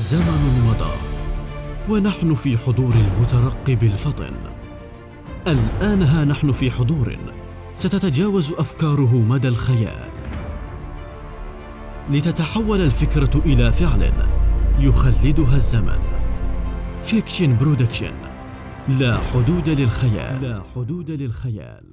زمن مضى ونحن في حضور المترقب الفطن. الآن ها نحن في حضور ستتجاوز أفكاره مدى الخيال. لتتحول الفكرة إلى فعل يخلدها الزمن. Fiction Production لا حدود للخيال. لا حدود للخيال.